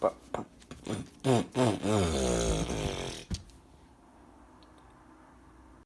パパうんうんうん。